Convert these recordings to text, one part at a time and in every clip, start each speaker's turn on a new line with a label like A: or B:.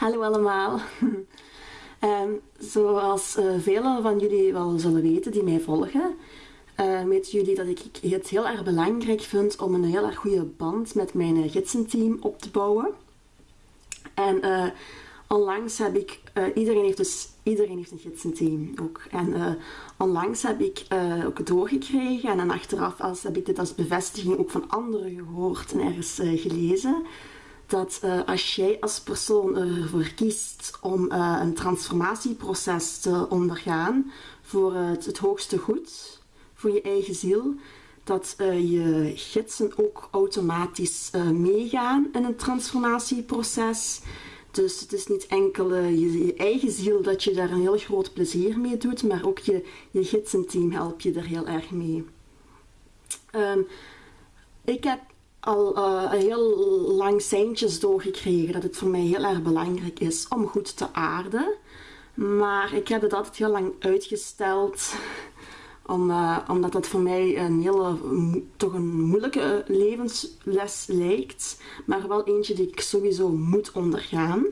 A: Hallo allemaal. um, zoals uh, velen van jullie wel zullen weten die mij volgen, uh, weten jullie dat ik het heel erg belangrijk vind om een heel erg goede band met mijn gidsenteam op te bouwen. En uh, onlangs heb ik, iedereen heeft dus iedereen heeft een gidsenteam ook. En onlangs heb ik ook doorgekregen en dan achteraf als, heb ik dit als bevestiging ook van anderen gehoord en ergens gelezen dat uh, als jij als persoon ervoor kiest om uh, een transformatieproces te ondergaan voor het, het, hoogste goed, voor je eigen ziel, dat je gidsen ook automatisch meegaan in een transformatieproces. Dus het is niet enkel je, eigen ziel dat je daar een heel groot plezier mee doet, maar ook je, je gidsenteam helpt je er heel erg mee. Um, ik heb al uh, heel lang seintjes doorgekregen dat het voor mij heel erg belangrijk is om goed te aarden. Maar ik heb het altijd heel lang uitgesteld, uh, omdat het voor mij een hele, toch een moeilijke levensles lijkt. Maar wel eentje die ik sowieso moet ondergaan.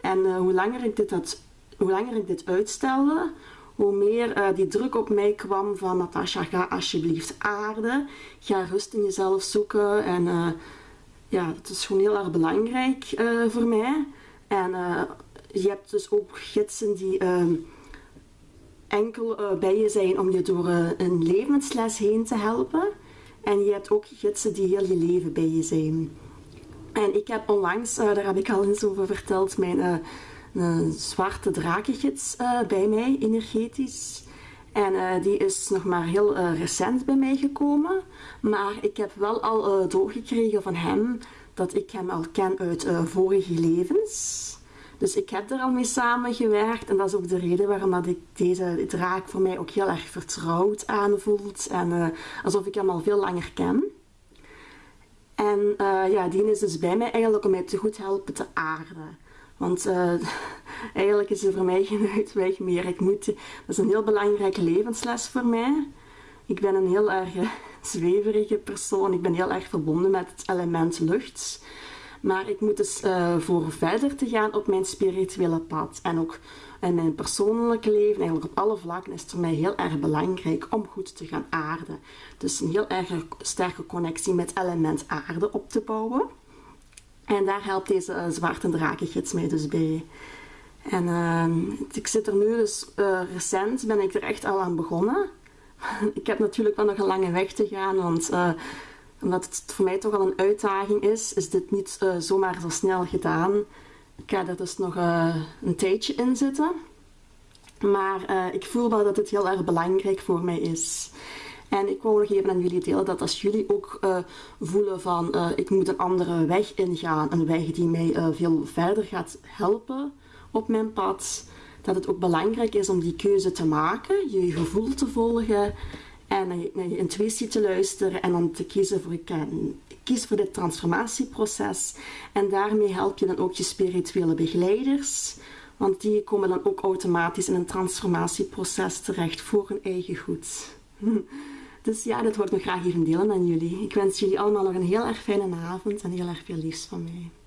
A: En uh, hoe, langer ik dit had, hoe langer ik dit uitstelde, hoe meer uh, die druk op mij kwam van Natasha, ga alsjeblieft aarden. Ga rust in jezelf zoeken. En uh, ja, het is gewoon heel erg belangrijk uh, voor mij. En je hebt dus ook gidsen die ehm, enkel bij je zijn om je door een levensles heen te helpen. En je hebt ook gidsen die heel je leven bij je zijn. En ik heb onlangs, daar heb ik al eens over verteld, mijn een zwarte drakengids uh, bij mij, energetisch. En uh, die is nog maar heel uh, recent bij mij gekomen. Maar ik heb wel al doorgekregen van hem dat ik hem al ken uit vorige levens. Dus ik heb er al mee samengewerkt en dat is ook de reden waarom dat ik deze draak voor mij ook heel erg vertrouwd aanvoelt. En alsof ik hem al veel langer ken. En ja, die is dus bij mij eigenlijk om mij te goed helpen te aarden. Want uh, eigenlijk is er voor mij geen uitweg meer. Ik moet, dat is een heel belangrijke levensles voor mij. Ik ben een heel erg eh, zweverige persoon. Ik ben heel erg verbonden met het element lucht. Maar ik moet dus uh, voor verder te gaan op mijn spirituele pad. En ook in mijn persoonlijke leven, eigenlijk op alle vlakken, is het voor mij heel erg belangrijk om goed te gaan aarden. Dus een heel erg sterke connectie met element aarde op te bouwen. En daar helpt deze uh, zwarte drakengids mij dus bij. En uh, ik zit er nu dus uh, recent, ben ik er echt al aan begonnen. ik heb natuurlijk wel nog een lange weg te gaan, want uh, omdat het voor mij toch al een uitdaging is, is dit niet zomaar zo snel gedaan. Ik ga er dus nog een tijdje in zitten. Maar ik voel wel dat het heel erg belangrijk voor mij is. En ik wou nog even aan jullie delen dat als jullie ook uh, voelen van uh, ik moet een andere weg ingaan, een weg die mij uh, veel verder gaat helpen op mijn pad, dat het ook belangrijk is om die keuze te maken, je gevoel te volgen en naar je intuïtie te luisteren en dan te kiezen voor, kies voor dit transformatieproces. En daarmee help je dan ook je spirituele begeleiders, want die komen dan ook automatisch in een transformatieproces terecht voor hun eigen goed. Dus ja, dat ik nog graag even delen aan jullie. Ik wens jullie allemaal nog een heel erg fijne avond en heel erg veel liefst van mij.